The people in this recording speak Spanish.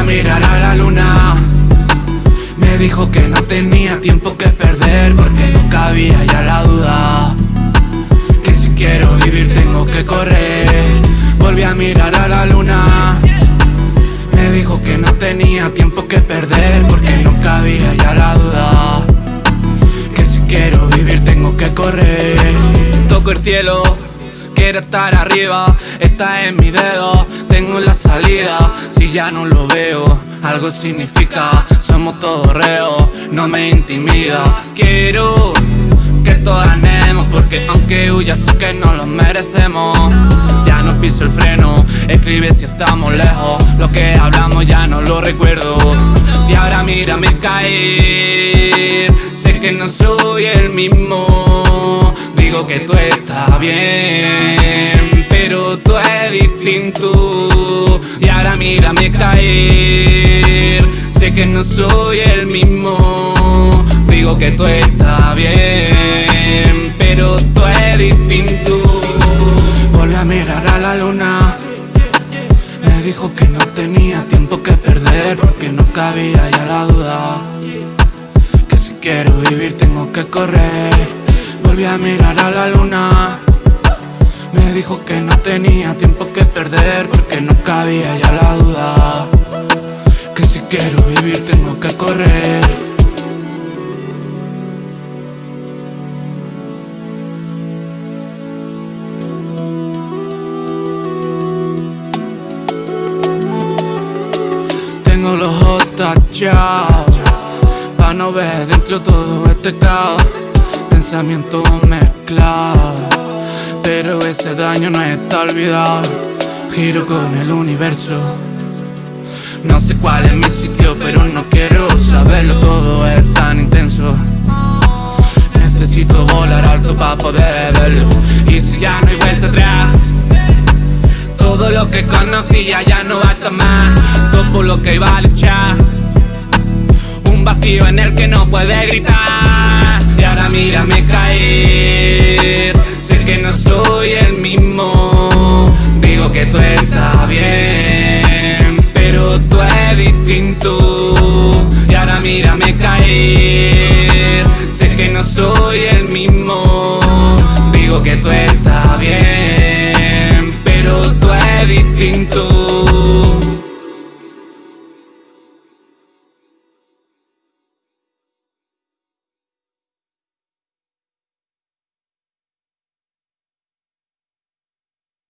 a mirar a la luna. Me dijo que no tenía tiempo que perder Porque no cabía ya la duda Que si quiero vivir tengo que correr. Volví a mirar a la luna. Me dijo que no tenía tiempo que perder Porque no cabía ya la duda Que si quiero vivir tengo que correr. Toco el cielo Quiero estar arriba, está en mi dedo. Tengo la salida, si ya no lo veo Algo significa, somos todos reos No me intimida. Quiero que todos ganemos Porque aunque huya sé que no lo merecemos. Ya no piso el freno Escribe si estamos lejos. Lo que hablamos ya no lo recuerdo. Y ahora mírame caer. Sé que no soy el mismo. Digo que tú estás bien distinto. Y ahora mírame caer. Sé que no soy el mismo. Digo que tú estás bien Pero tú es distinto. Volví a mirar a la luna. Me dijo que no tenía tiempo que perder Porque no cabía ya la duda. Que si quiero vivir tengo que correr. Volví a mirar a la luna me dijo que no tenía tiempo que perder porque no cabía ya la duda. Que si quiero vivir tengo que correr. Tengo los ojos tachados Pa' no ver dentro todo este caos. Pensamientos mezclados pero ese daño no está olvidado. Giro con el universo. No sé cuál es mi sitio pero no quiero saberlo. Todo es tan intenso. Necesito volar alto para poder verlo. Y si ya no hay vuelta atrás Todo lo que conocía ya no va a estar más. Todo lo que iba a luchar. Un vacío en el que no puede gritar. Y ahora mírame caer que no soy el mismo. Digo que tú estás bien Pero tú eres distinto. Y ahora mírame caer. Sé que no soy el mismo. Digo que tú estás bien Pero tú eres distinto.